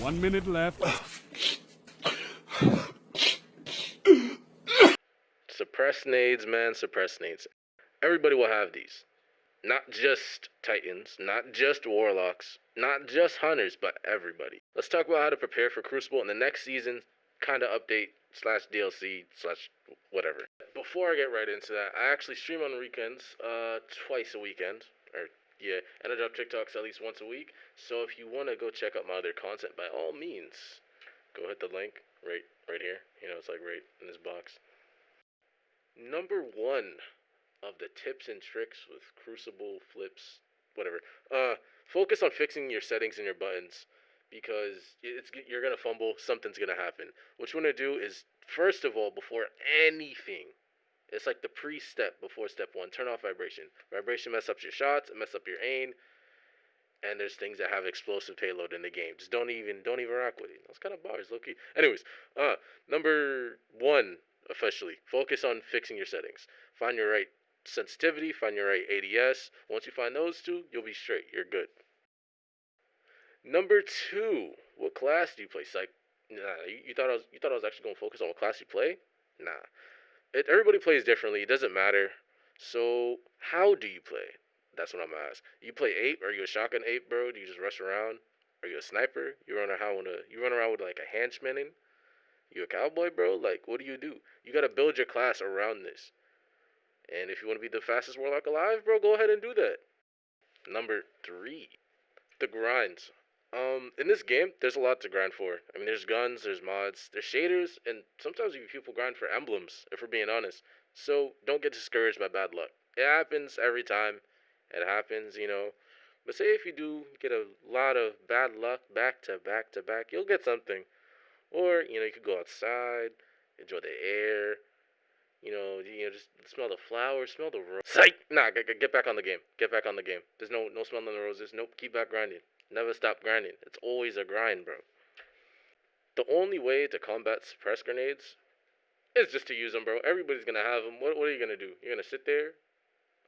One minute left. Suppress nades, man, suppress nades. Everybody will have these. Not just Titans, not just Warlocks, not just Hunters, but everybody. Let's talk about how to prepare for Crucible in the next season, kind of update slash DLC slash whatever. Before I get right into that, I actually stream on weekends, uh, twice a weekend, or yeah, and I drop TikToks at least once a week. So if you want to go check out my other content, by all means, go hit the link right right here. You know, it's like right in this box. Number one of the tips and tricks with Crucible flips, whatever. Uh, focus on fixing your settings and your buttons because it's you're gonna fumble. Something's gonna happen. What you wanna do is first of all, before anything, it's like the pre-step before step one. Turn off vibration. Vibration mess up your shots, it mess up your aim. And there's things that have explosive payload in the game. Just don't even don't even rock with it. That's kind of bars, low key. Anyways, uh, number one officially. Focus on fixing your settings. Find your right sensitivity, find your right ADS. Once you find those two, you'll be straight. You're good. Number two, what class do you play? Psych. Nah, you, you thought I was you thought I was actually gonna focus on what class you play? Nah. It, everybody plays differently. It doesn't matter. So how do you play? That's what I'm asking. You play ape? Are you a shotgun ape, bro? Do you just rush around? Are you a sniper? You run around with a you run around with like a henchman? You a cowboy, bro? Like, what do you do? You gotta build your class around this. And if you want to be the fastest warlock alive, bro, go ahead and do that. Number three, the grinds. Um, in this game, there's a lot to grind for. I mean, there's guns, there's mods, there's shaders, and sometimes even people grind for emblems, if we're being honest. So don't get discouraged by bad luck. It happens every time. It happens, you know. But say if you do get a lot of bad luck back to back to back, you'll get something. Or, you know, you could go outside, enjoy the air, you know, you know, just smell the flowers, smell the roses. Psych! Nah, get, get back on the game. Get back on the game. There's no no smelling the roses. Nope, keep back grinding. Never stop grinding. It's always a grind, bro. The only way to combat suppress grenades is just to use them, bro. Everybody's gonna have them. What, what are you gonna do? You're gonna sit there?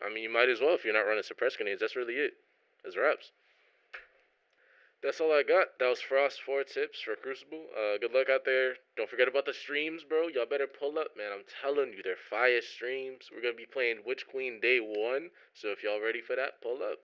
I mean, you might as well if you're not running suppress grenades. That's really it. As reps. That's all I got. That was Frost 4 tips for Crucible. Uh, good luck out there. Don't forget about the streams, bro. Y'all better pull up, man. I'm telling you, they're fire streams. We're going to be playing Witch Queen day one. So if y'all ready for that, pull up.